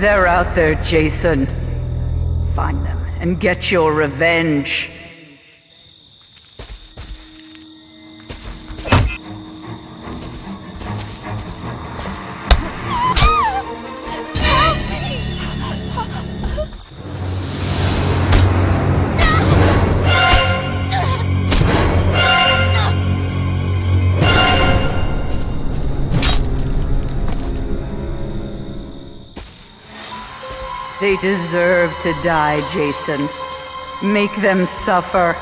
They're out there, Jason. Find them and get your revenge. They deserve to die, Jason. Make them suffer.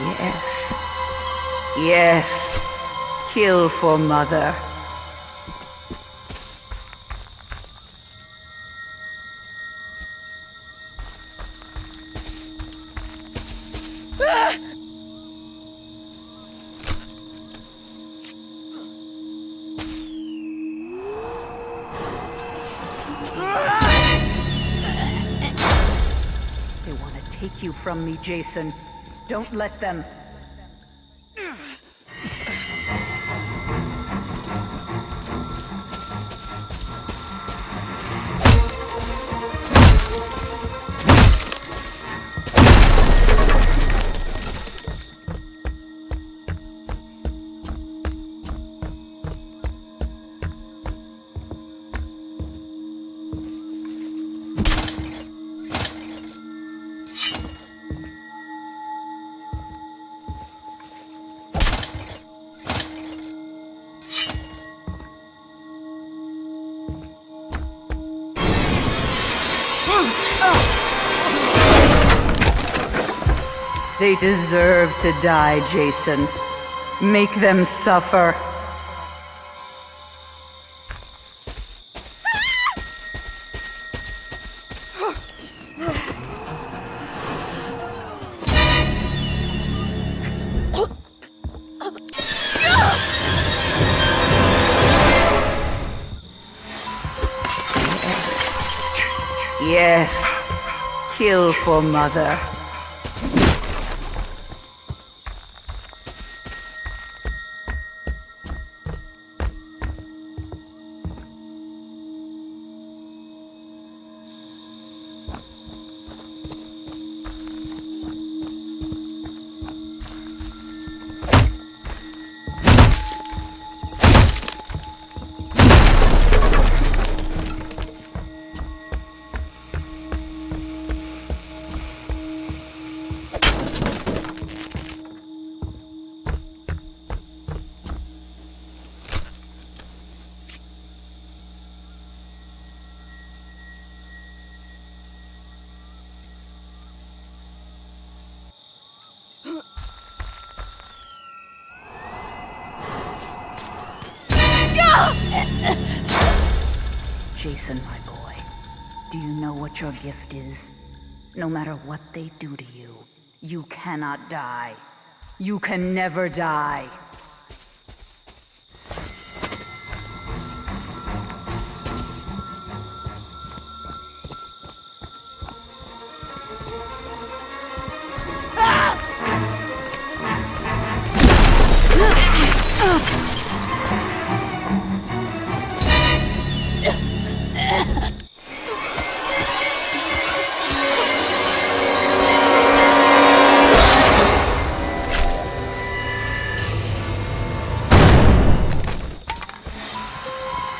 Yes. Yes. Kill for mother. They want to take you from me, Jason. Don't let them. They deserve to die, Jason. Make them suffer. Yes. Kill for mother. Jason, my boy. Do you know what your gift is? No matter what they do to you, you cannot die. You can never die.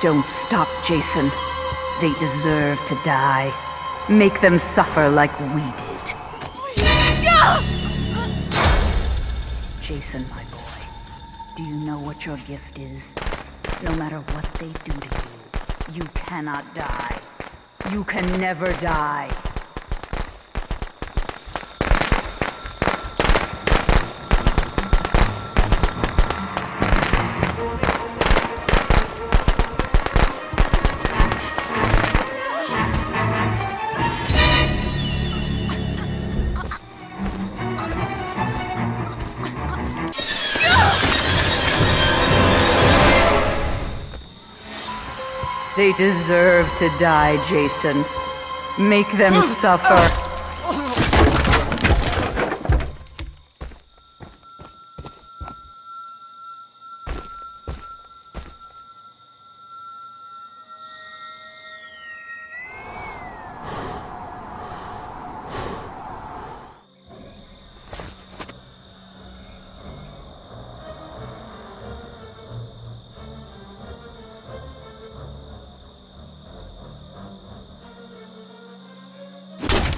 Don't stop, Jason. They deserve to die. Make them suffer like we did. Jason, my boy, do you know what your gift is? No matter what they do to you, you cannot die. You can never die. They deserve to die, Jason. Make them hmm. suffer.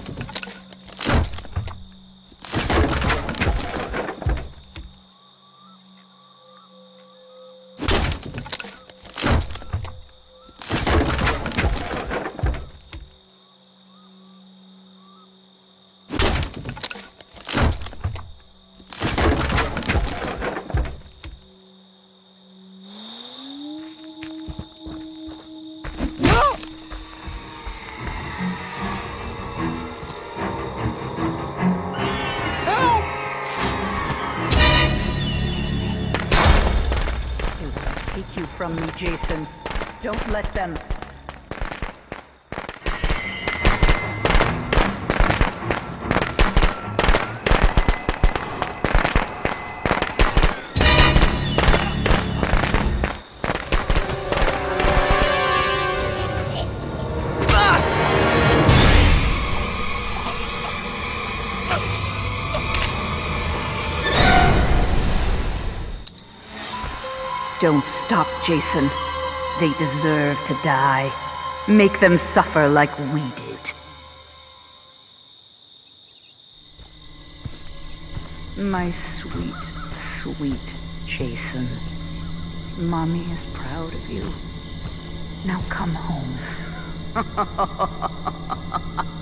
you from me, Jason. Don't let them. Don't stop, Jason. They deserve to die. Make them suffer like we did. My sweet, sweet Jason. Mommy is proud of you. Now come home.